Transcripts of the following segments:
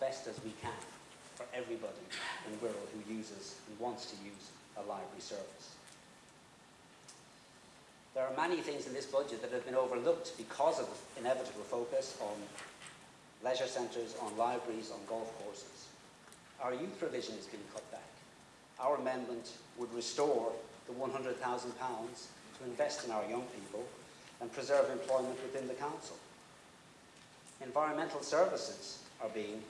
best as we can for everybody in Wirral who uses and wants to use a library service. There are many things in this budget that have been overlooked because of inevitable focus on leisure centres, on libraries, on golf courses. Our youth provision is being cut back. Our amendment would restore the £100,000 to invest in our young people and preserve employment within the council. Environmental services are being,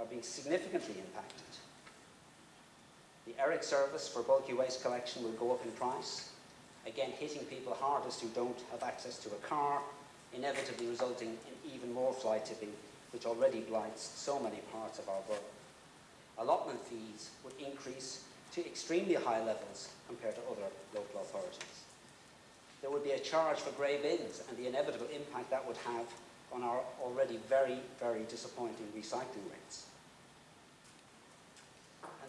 are being significantly impacted. The ERIC service for bulky waste collection will go up in price, again hitting people hardest who don't have access to a car, inevitably resulting in even more fly tipping, which already blights so many parts of our borough. Allotment fees would increase to extremely high levels compared to other local authorities. There would be a charge for grey bins and the inevitable impact that would have on our already very, very disappointing recycling rates.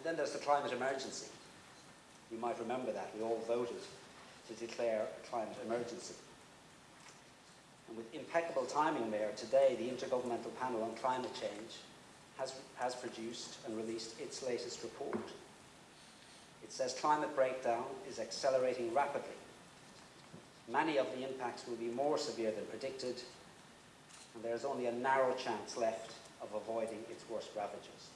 And then there's the climate emergency. You might remember that. We all voted to declare a climate emergency. And with impeccable timing, Mayor, today the Intergovernmental Panel on Climate Change has, has produced and released its latest report. It says climate breakdown is accelerating rapidly. Many of the impacts will be more severe than predicted, and there is only a narrow chance left of avoiding its worst ravages.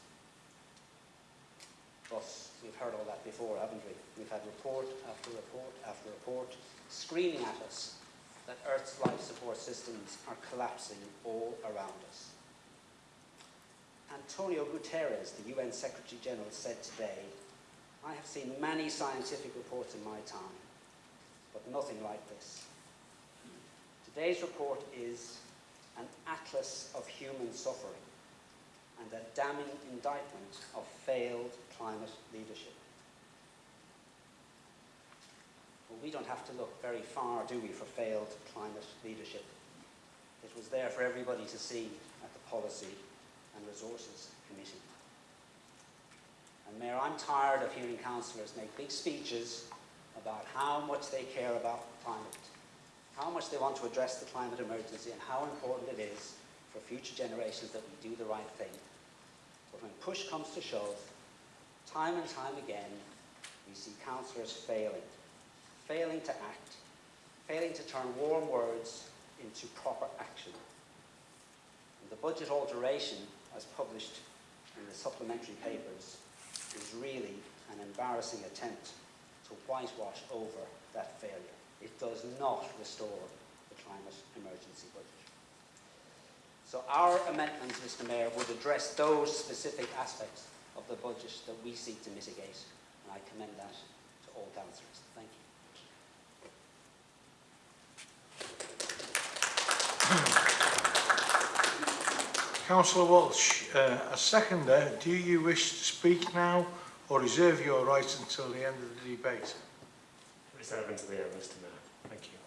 But we've heard all that before, haven't we? We've had report after report after report screaming at us that Earth's life support systems are collapsing all around us. Antonio Guterres, the UN Secretary General, said today, I have seen many scientific reports in my time, but nothing like this. Today's report is an atlas of human suffering and a damning indictment of failed climate leadership. Well, we don't have to look very far, do we, for failed climate leadership. It was there for everybody to see at the Policy and Resources Committee. And Mayor, I'm tired of hearing councillors make big speeches about how much they care about climate, how much they want to address the climate emergency and how important it is for future generations that we do the right thing. But when push comes to shove, time and time again, we see councillors failing, failing to act, failing to turn warm words into proper action. And the budget alteration, as published in the supplementary papers, is really an embarrassing attempt to whitewash over that failure. It does not restore the climate emergency budget. So our amendments, Mr Mayor, would address those specific aspects of the budget that we seek to mitigate, and I commend that to all councillors. Thank you. Councillor Walsh, uh, as seconder, do you wish to speak now or reserve your rights until the end of the debate? Reserve until the end, Mr Mayor. Thank you.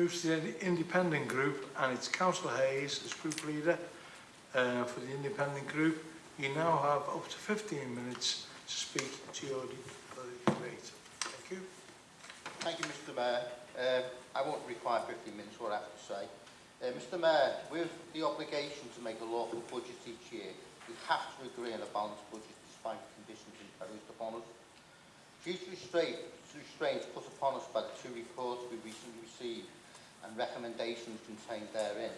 moves to the independent group and it's Councillor Hayes as group leader uh, for the independent group. You now have up to 15 minutes to speak to your debate. Thank you. Thank you, Mr Mayor. Uh, I won't require 15 minutes what I have to say. Uh, Mr Mayor, with the obligation to make a lawful budget each year, we have to agree on a balanced budget despite the conditions imposed upon us. Due to restraint, restraints put upon us by the two reports we recently received, and recommendations contained therein,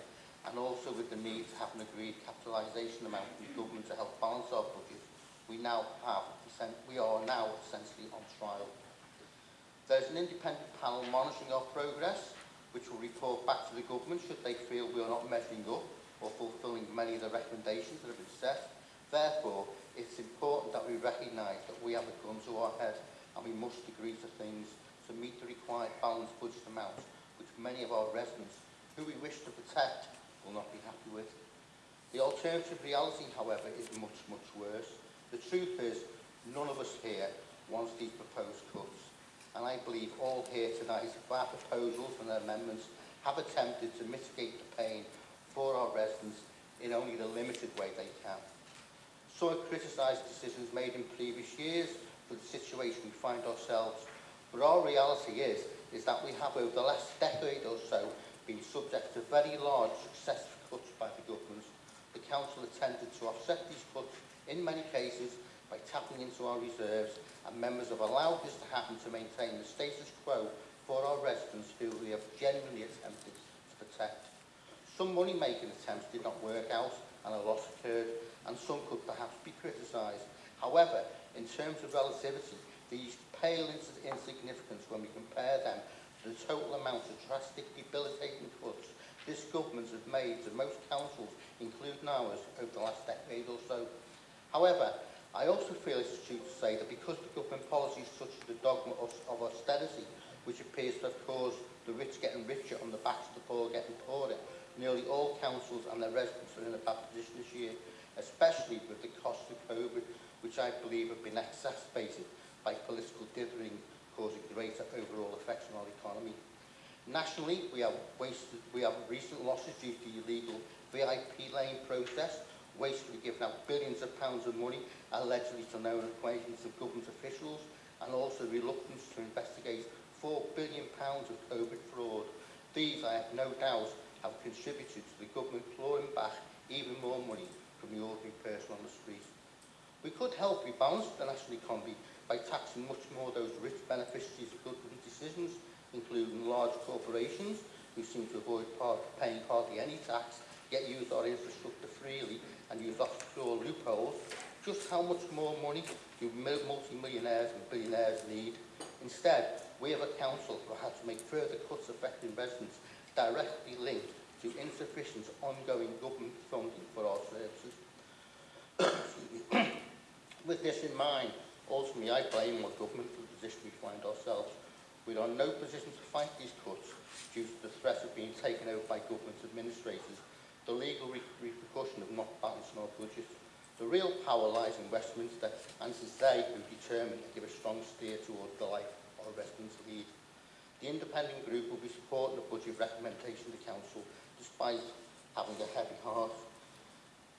and also with the need to have an agreed capitalisation amount the government to help balance our budget, we now have, we are now essentially on trial. There's an independent panel monitoring our progress, which will report back to the government should they feel we are not measuring up or fulfilling many of the recommendations that have been set. Therefore, it's important that we recognise that we have a gun to our head and we must agree to things to meet the required balanced budget amount which many of our residents, who we wish to protect, will not be happy with. The alternative reality, however, is much, much worse. The truth is, none of us here wants these proposed cuts, and I believe all here tonight, via proposals and amendments, have attempted to mitigate the pain for our residents in only the limited way they can. Some have criticised decisions made in previous years for the situation we find ourselves, but our reality is is that we have over the last decade or so been subject to very large successive cuts by the government. The council attempted to offset these cuts in many cases by tapping into our reserves and members have allowed this to happen to maintain the status quo for our residents who we have genuinely attempted to protect. Some money-making attempts did not work out and a loss occurred and some could perhaps be criticised. However, in terms of relativity, these pale into insignificance when we compare them to the total amount of drastic, debilitating cuts this government has made to most councils, including ours, over the last decade or so. However, I also feel it's true to say that because the government policies such as the dogma of, of austerity, which appears to have caused the rich getting richer on the backs of the poor getting poorer, nearly all councils and their residents are in a bad position this year, especially with the cost of COVID, which I believe have been exacerbated by political dithering causing greater overall effects on our economy. Nationally, we have, wasted, we have recent losses due to the illegal VIP lane process, wastefully giving out billions of pounds of money allegedly to known equations of government officials, and also reluctance to investigate £4 billion pounds of COVID fraud. These, I have no doubt, have contributed to the government clawing back even more money from the ordinary person on the street. We could help rebalance the national economy by taxing much more those rich beneficiaries of government decisions, including large corporations who seem to avoid part, paying hardly any tax, yet use our infrastructure freely and use offshore loopholes, just how much more money do multi-millionaires and billionaires need? Instead, we have a council who had to make further cuts affecting residents directly linked to insufficient ongoing government funding for our services. With this in mind, Ultimately, I blame my government for the position we find ourselves. We are in no position to fight these cuts due to the threat of being taken over by government administrators, the legal re repercussion of not balancing our budget. The real power lies in Westminster, and it is they who determine to give a strong steer towards the life our residents lead. The independent group will be supporting the budget recommendation to Council, despite having a heavy heart,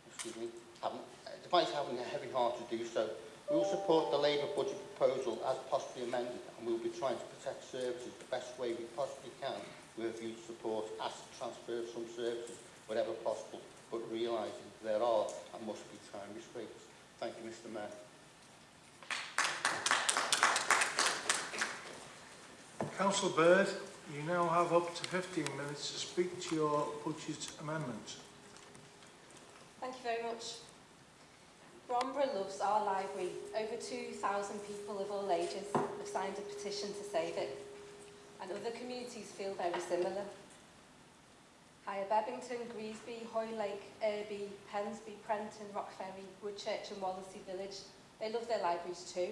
excuse me, having, despite having a heavy heart to do so, We will support the Labour budget proposal as possibly amended and we will be trying to protect services the best way we possibly can with a view to support asset transfer of some services wherever possible, but realising there are and must be time restraints. Thank you, Mr Mayor. Councillor Bird, you now have up to 15 minutes to speak to your budget amendment. Thank you very much. Bromborough loves our library. Over 2,000 people of all ages have signed a petition to save it. And other communities feel very similar. Higher Bebbington, Greasby, Hoylake, Irby, Pensby, Prenton, Rockferry, Woodchurch and Wallasey Village, they love their libraries too.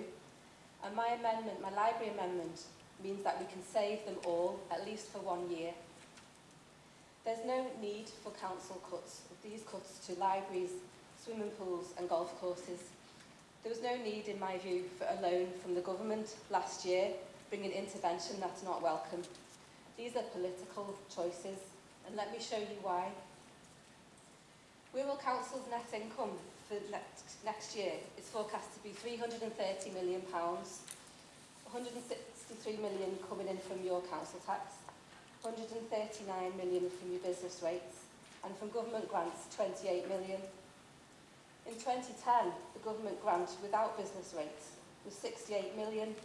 And my amendment, my library amendment, means that we can save them all, at least for one year. There's no need for council cuts, these cuts to libraries, swimming pools and golf courses. There was no need, in my view, for a loan from the government last year, bringing intervention that's not welcome. These are political choices, and let me show you why. Wirral Council's net income for next, next year is forecast to be £330 million, £163 million coming in from your council tax, 139 million from your business rates, and from government grants 28 million. In 2010, the government grant without business rates was 68 million,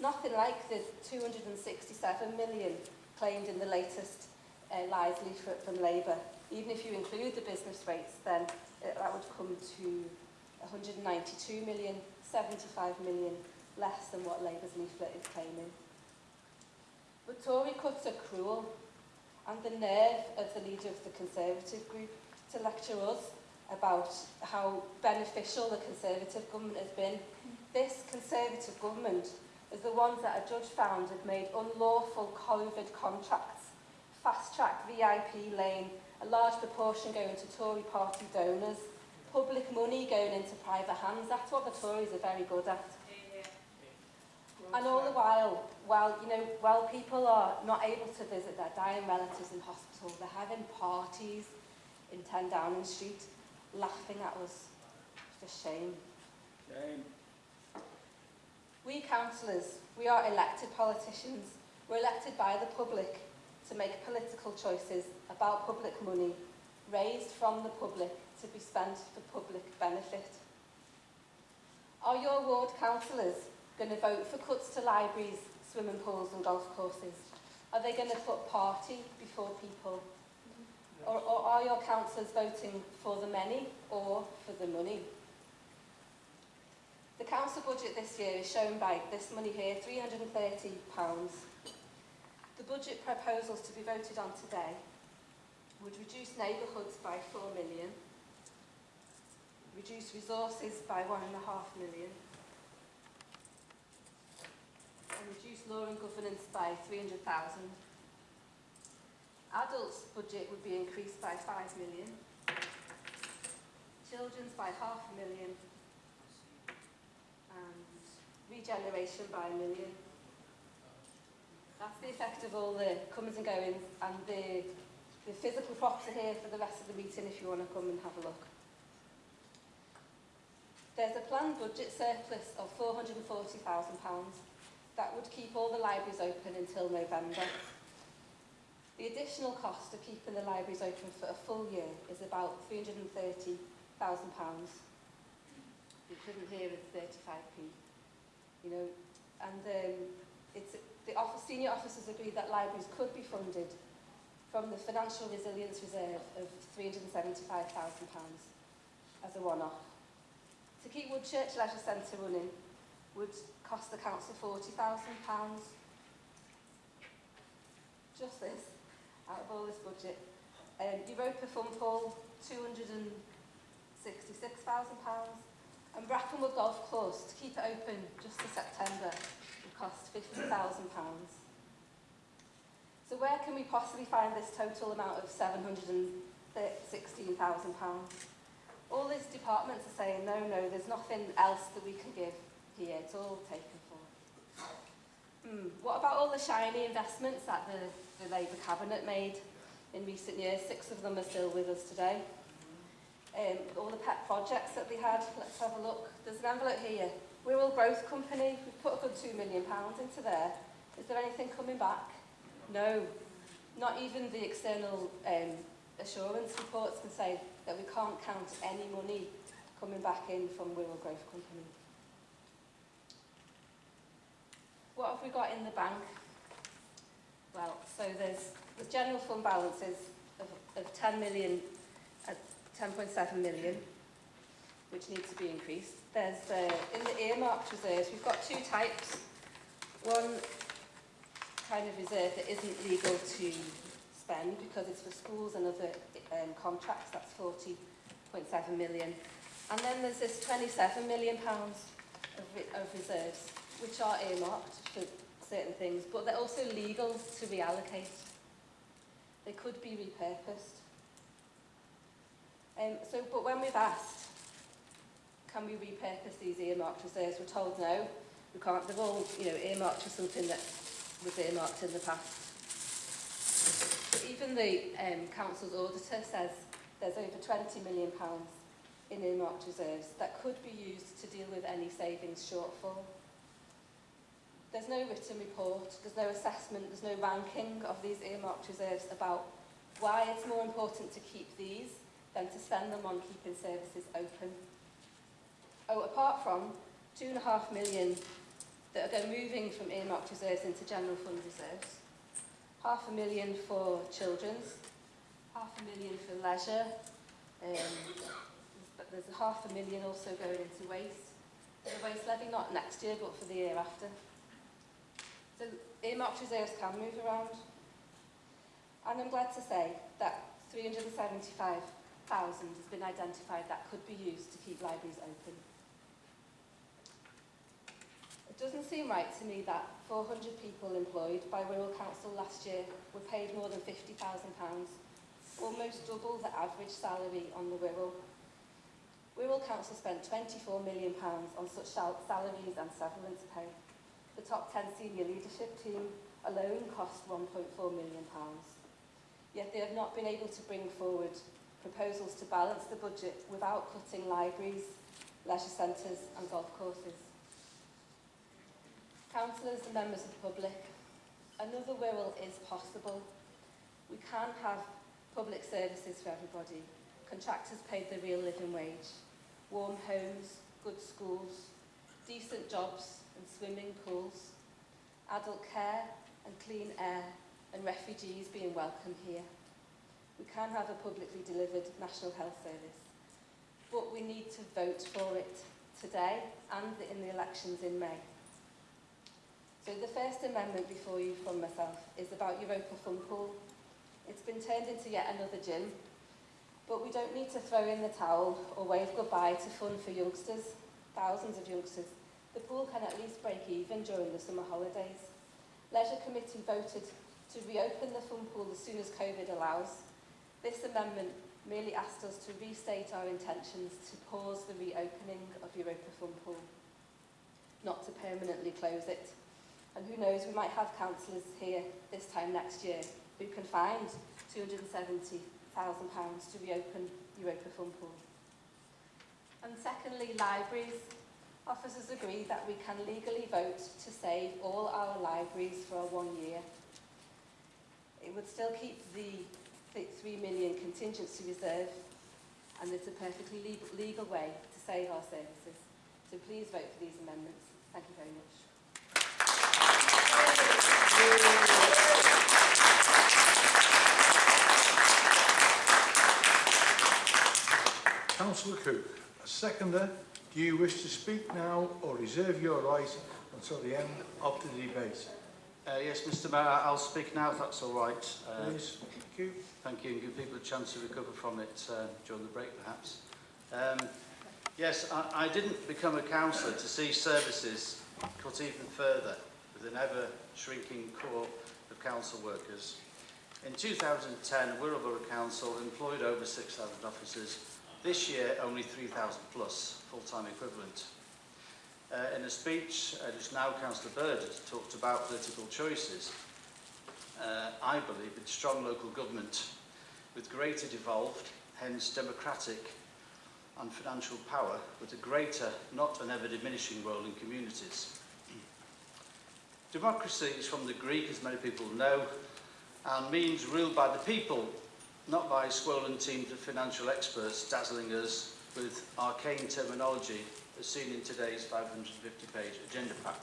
nothing like the 267 million claimed in the latest uh, lies leaflet from Labour. Even if you include the business rates, then it, that would come to 192 million, 75 million less than what Labour's leaflet is claiming. But Tory cuts are cruel, and the nerve of the leader of the Conservative group to lecture us about how beneficial the Conservative government has been. This Conservative government is the ones that a judge found had made unlawful COVID contracts, fast-track VIP lane, a large proportion going to Tory party donors, public money going into private hands. That's what the Tories are very good at. And all the while, while, you know, while people are not able to visit their dying relatives in hospital, they're having parties in 10 Downing Street, laughing at us. It's a shame. Shame. We councillors, we are elected politicians. We're elected by the public to make political choices about public money raised from the public to be spent for public benefit. Are your ward councillors going to vote for cuts to libraries, swimming pools and golf courses? Are they going to put party before people? Or, or are your councillors voting for the many or for the money? The council budget this year is shown by this money here, £330. The budget proposals to be voted on today would reduce neighbourhoods by 4 million, reduce resources by 1.5 million, and reduce law and governance by 300,000. Adults' budget would be increased by 5 million, children's by half a million, and regeneration by a million. That's the effect of all the comings and goings and the, the physical props are here for the rest of the meeting if you want to come and have a look. There's a planned budget surplus of £440,000 that would keep all the libraries open until November. The additional cost of keeping the libraries open for a full year is about £330,000. The equivalent here is 35p. You know, and um, it's, the office, senior officers agreed that libraries could be funded from the Financial Resilience Reserve of £375,000 as a one-off. To keep Woodchurch Leisure Centre running would cost the council £40,000. Just this, out of all this budget. Um, Europa Fun Pool, £266,000. And Brackenwood Golf Course, to keep it open just to September, would cost £50,000. So where can we possibly find this total amount of £716,000? All these departments are saying, no, no, there's nothing else that we can give here, it's all taken for. Hmm. What about all the shiny investments that the, the Labour Cabinet made in recent years? Six of them are still with us today. Um, all the pet projects that we had, let's have a look. There's an envelope here. Wirral Growth Company, we've put a good £2 million into there. Is there anything coming back? No. Not even the external um, assurance reports can say that we can't count any money coming back in from Wirral Growth Company. What have we got in the bank? well. So there's the general fund balances of, of 10 million uh, at 10.7 million, which needs to be increased. There's uh, in the earmarked reserves, we've got two types. One kind of reserve that isn't legal to spend because it's for schools and other um, contracts, that's 40.7 million. And then there's this 27 million pounds of, re of reserves, which are earmarked for certain things, but they're also legal to reallocate. They could be repurposed. Um, so, but when we've asked, can we repurpose these earmarked reserves, we're told no, we can't. They're all, you know, earmarked for something that was earmarked in the past. But even the um, council's auditor says there's over 20 million pounds in earmarked reserves that could be used to deal with any savings shortfall. There's no written report, there's no assessment, there's no ranking of these earmarked reserves about why it's more important to keep these than to spend them on keeping services open. Oh, apart from two and a half million that are going moving from earmarked reserves into general fund reserves, half a million for children's, half a million for leisure, um, but there's a half a million also going into waste. The waste levy not next year but for the year after. So earmarked reserves can move around. And I'm glad to say that 375,000 has been identified that could be used to keep libraries open. It doesn't seem right to me that 400 people employed by Wirral Council last year were paid more than £50,000, almost double the average salary on the Wirral. Wirral Council spent £24 million on such sal salaries and severance pay. The top 10 senior leadership team alone cost £1.4 million. Yet they have not been able to bring forward proposals to balance the budget without cutting libraries, leisure centres and golf courses. Councillors and members of the public, another Wirral is possible. We can have public services for everybody. Contractors paid the real living wage. Warm homes, good schools, decent jobs and swimming pools. Adult care and clean air and refugees being welcome here. We can have a publicly delivered National Health Service. But we need to vote for it today and in the elections in May. So the first amendment before you from myself is about Europa Fun Pool. It's been turned into yet another gym, but we don't need to throw in the towel or wave goodbye to fun for youngsters, thousands of youngsters. the pool can at least break even during the summer holidays. Leisure Committee voted to reopen the fun pool as soon as COVID allows. This amendment merely asked us to restate our intentions to pause the reopening of Europa Fun Pool, not to permanently close it. And who knows, we might have councillors here this time next year who can find £270,000 to reopen Europa Fun Pool. And secondly, libraries. Officers agree that we can legally vote to save all our libraries for one year. It would still keep the the 3 million contingency reserve and it's a perfectly legal way to save our services. So please vote for these amendments. Thank you very much. Councillor Cook, a seconder, Do you wish to speak now or reserve your right until the end of the debate? Uh, yes, Mr Mayor, I'll speak now if that's all right. Uh, Please. Thank you. Thank you, and give people a chance to recover from it uh, during the break, perhaps. Um, yes, I, I didn't become a councillor to see services cut even further with an ever-shrinking core of council workers. In 2010, Wirral Borough Council employed over 6,000 officers This year, only 3,000 plus full-time equivalent. Uh, in a speech, uh, just now Councillor Bird has talked about political choices. Uh, I believe in strong local government with greater devolved, hence democratic and financial power with a greater, not an ever diminishing role in communities. Democracy is from the Greek, as many people know, and means ruled by the people, not by swollen teams of financial experts dazzling us with arcane terminology as seen in today's 550-page agenda pack.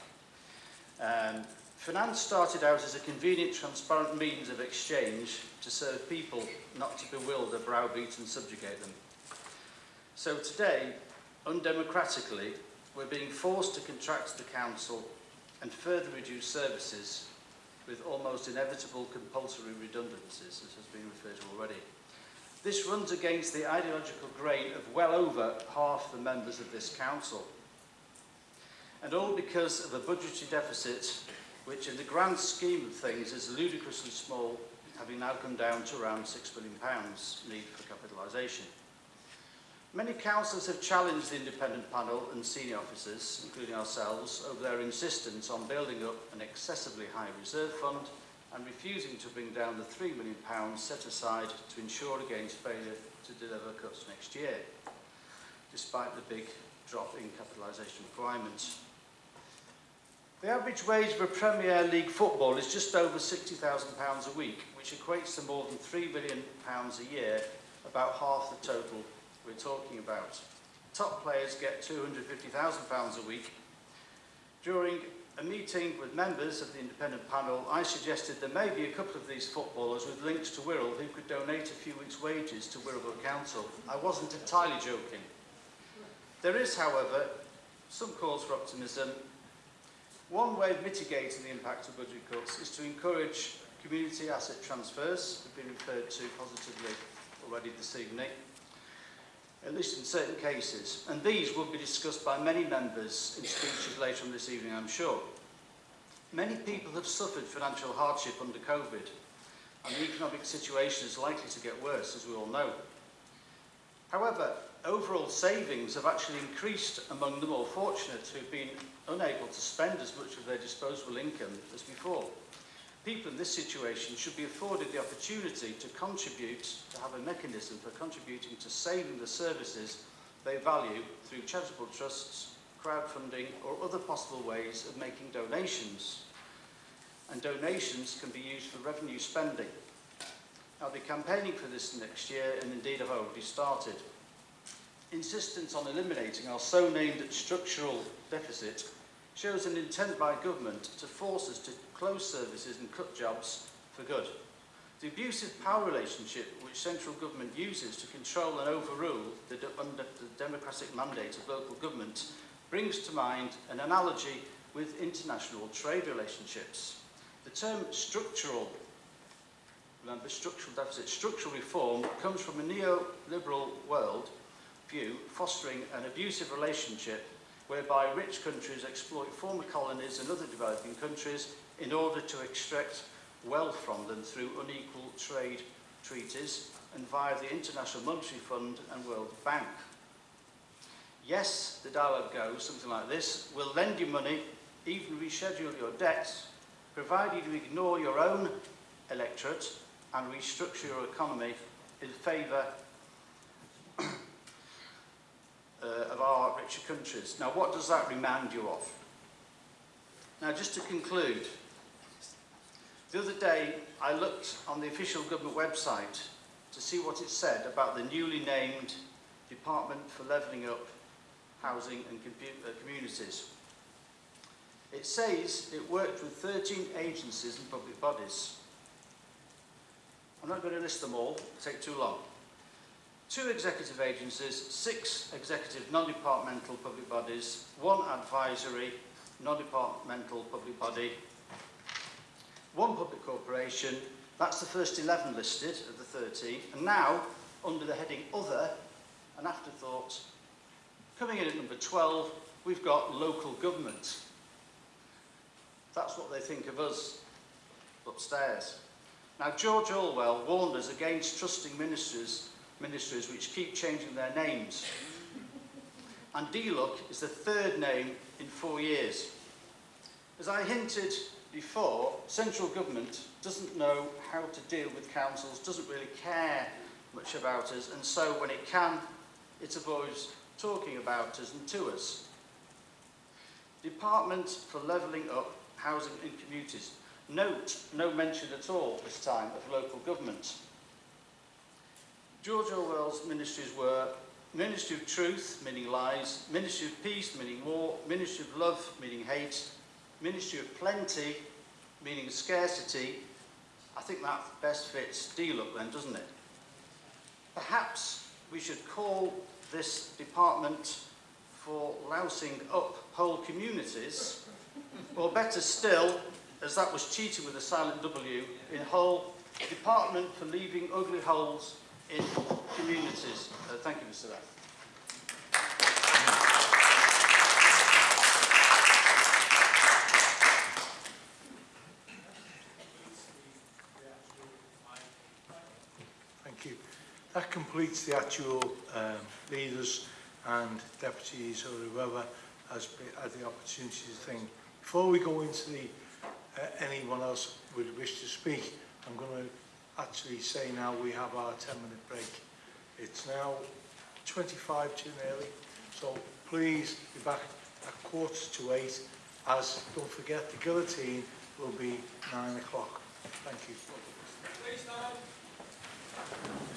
Um, finance started out as a convenient, transparent means of exchange to serve people, not to bewilder, browbeat and subjugate them. So today, undemocratically, we're being forced to contract the council and further reduce services with almost inevitable compulsory redundancies, as has been referred to already. This runs against the ideological grain of well over half the members of this council. And all because of a budgetary deficit which in the grand scheme of things is ludicrously small, having now come down to around £6 billion need for capitalisation. Many councillors have challenged the independent panel and senior officers, including ourselves, over their insistence on building up an excessively high reserve fund and refusing to bring down the £3 million set aside to ensure against failure to deliver cuts next year, despite the big drop in capitalisation requirements. The average wage for Premier League football is just over £60,000 a week, which equates to more than £3 million a year, about half the total we're talking about. Top players get £250,000 a week. During a meeting with members of the independent panel, I suggested there may be a couple of these footballers with links to Wirral who could donate a few weeks' wages to Wirral Council. I wasn't entirely joking. There is, however, some cause for optimism. One way of mitigating the impact of budget cuts is to encourage community asset transfers, have been referred to positively already this evening, at least in certain cases, and these will be discussed by many members in speeches later on this evening, I'm sure. Many people have suffered financial hardship under COVID, and the economic situation is likely to get worse, as we all know. However, overall savings have actually increased among the more fortunate who've been unable to spend as much of their disposable income as before. People in this situation should be afforded the opportunity to contribute, to have a mechanism for contributing to saving the services they value through charitable trusts crowdfunding or other possible ways of making donations. And donations can be used for revenue spending. I'll be campaigning for this next year and indeed I've already started. Insistence on eliminating our so-named structural deficit shows an intent by government to force us to close services and cut jobs for good. The abusive power relationship which central government uses to control and overrule the, de under the democratic mandate of local government brings to mind an analogy with international trade relationships. The term structural, remember structural deficit, structural reform comes from a neoliberal world view fostering an abusive relationship whereby rich countries exploit former colonies and other developing countries in order to extract wealth from them through unequal trade treaties and via the International Monetary Fund and World Bank. Yes, the dialogue goes something like this, we'll lend you money, even reschedule your debts, provided you ignore your own electorate and restructure your economy in favour uh, of our richer countries. Now, what does that remind you of? Now, just to conclude, the other day I looked on the official government website to see what it said about the newly named Department for Levelling Up Housing and uh, Communities. It says it worked with 13 agencies and public bodies. I'm not going to list them all, it'll take too long. Two executive agencies, six executive non-departmental public bodies, one advisory non-departmental public body, one public corporation, that's the first 11 listed of the 13, and now, under the heading Other, an afterthought, coming in at number 12, we've got local government. That's what they think of us upstairs. Now, George Orwell warned us against trusting ministries, ministries which keep changing their names. And DLUC is the third name in four years. As I hinted before, central government doesn't know how to deal with councils, doesn't really care much about us, and so when it can, it avoids talking about us and to us. Department for Levelling Up Housing and Communities. Note, no mention at all this time of local government. George Orwell's ministries were Ministry of Truth, meaning lies, Ministry of Peace, meaning war, Ministry of Love, meaning hate, Ministry of Plenty, meaning scarcity. I think that best fits DLUC then, doesn't it? Perhaps we should call this department for lousing up whole communities, or better still, as that was cheating with a silent W, in whole Department for leaving ugly holes in communities. Uh, thank you, Mr. Rath. Thank you. That completes the actual um, leaders and deputies or whoever has had the opportunity to think. Before we go into the uh, anyone else would wish to speak, I'm going to actually say now we have our 10 minute break. It's now 25 to nearly, so please be back at quarter to eight as don't forget the guillotine will be nine o'clock. Thank you. Please stand.